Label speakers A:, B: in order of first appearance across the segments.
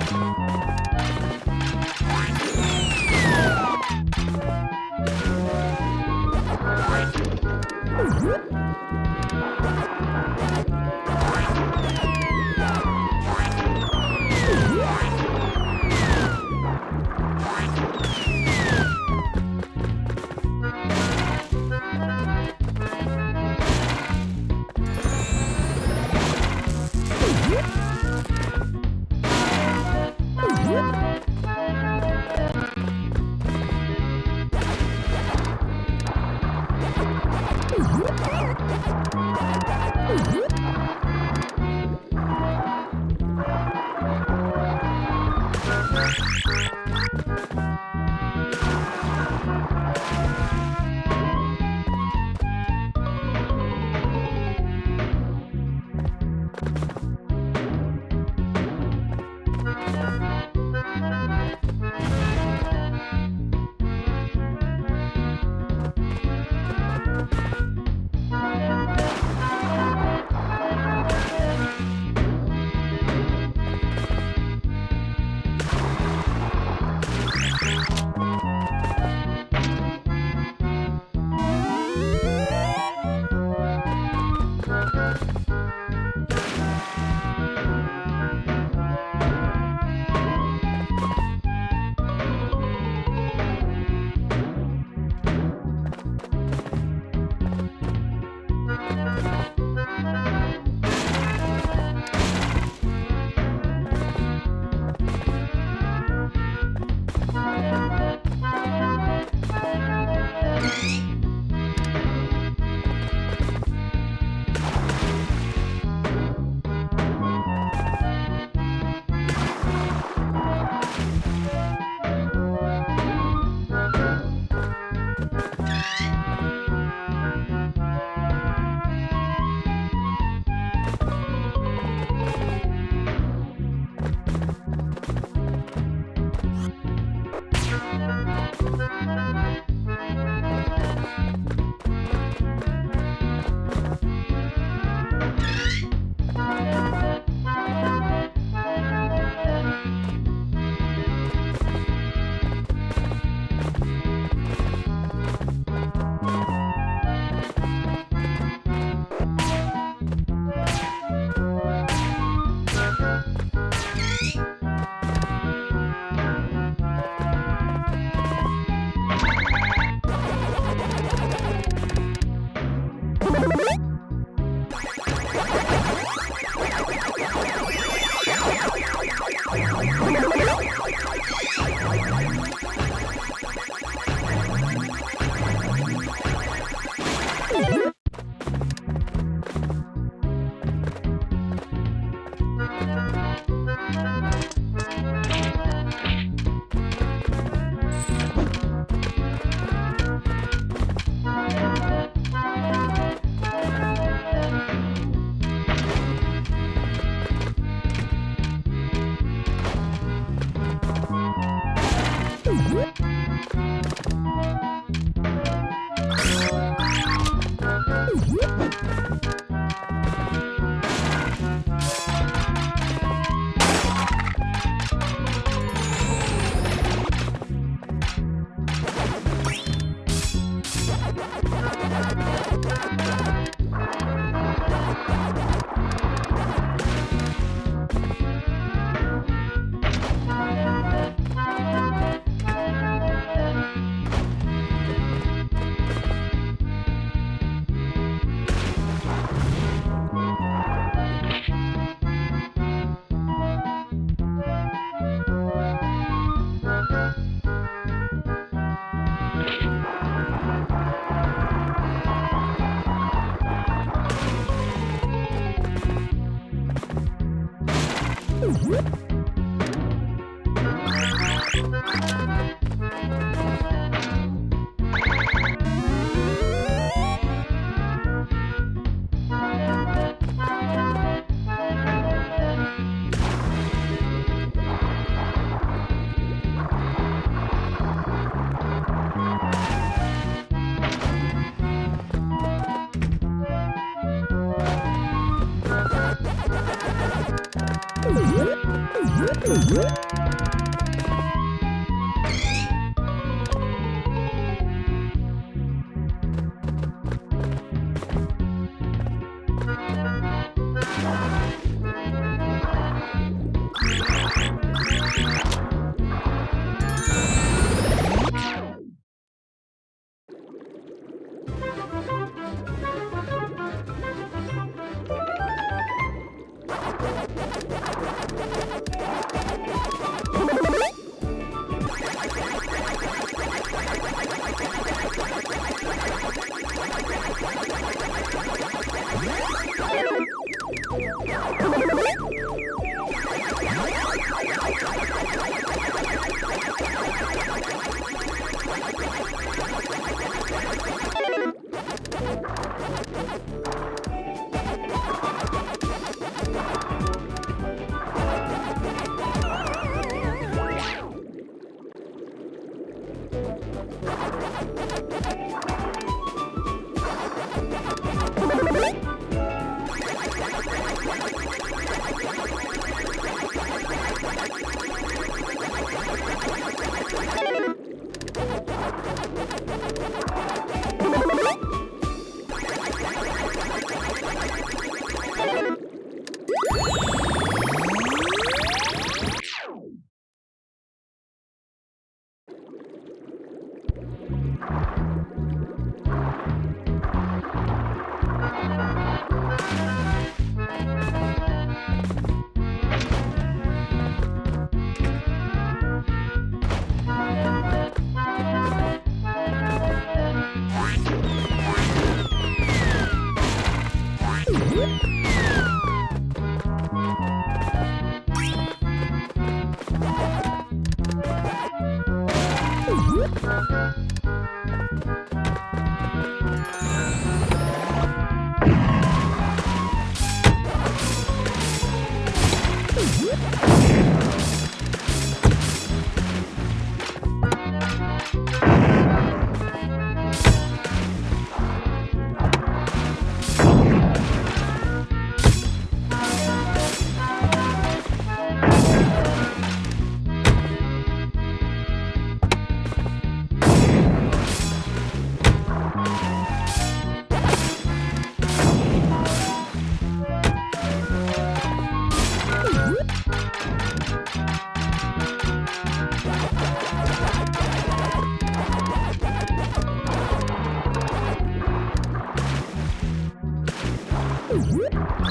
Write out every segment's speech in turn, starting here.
A: it. Thank you.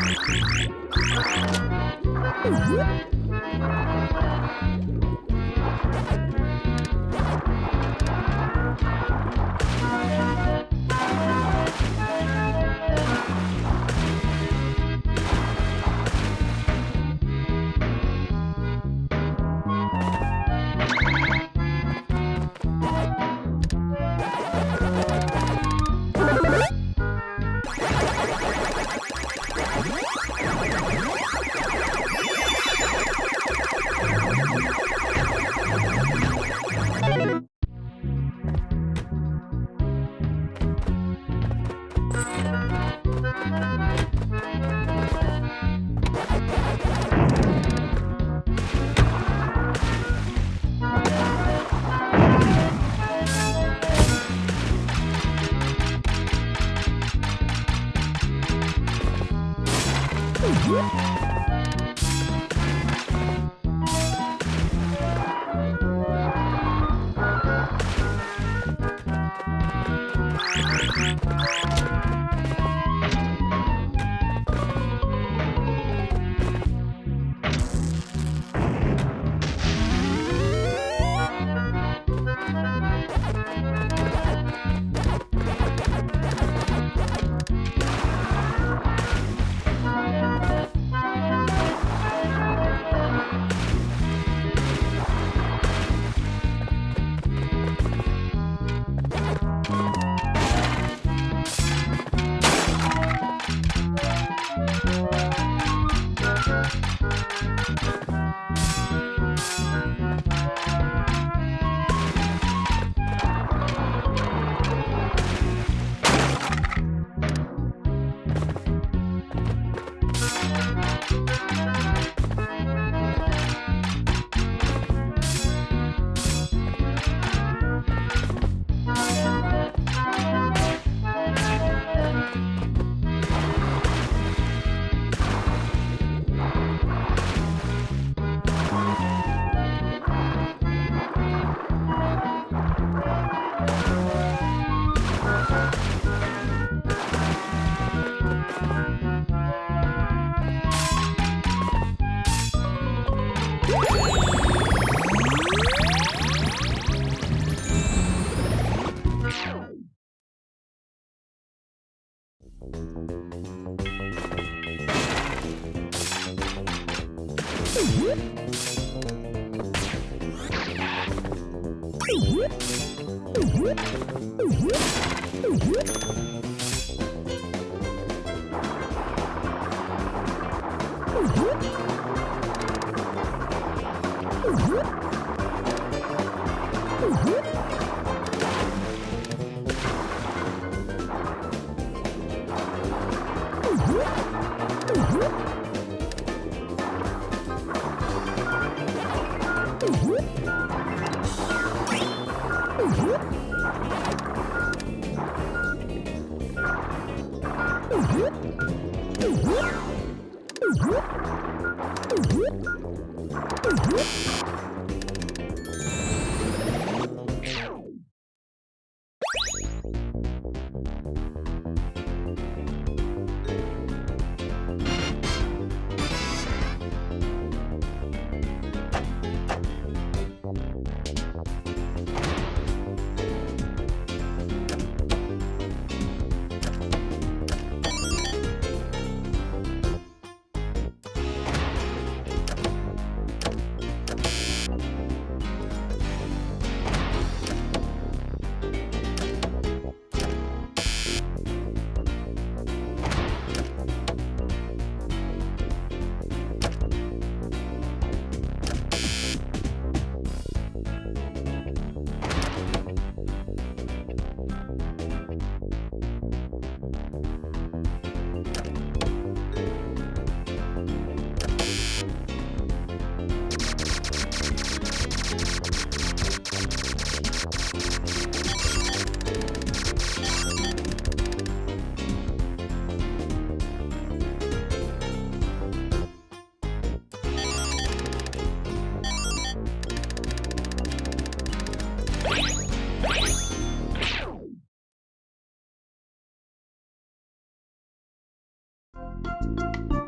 A: Uhum. Woo! Mm-hmm. Woo!
B: Thank you.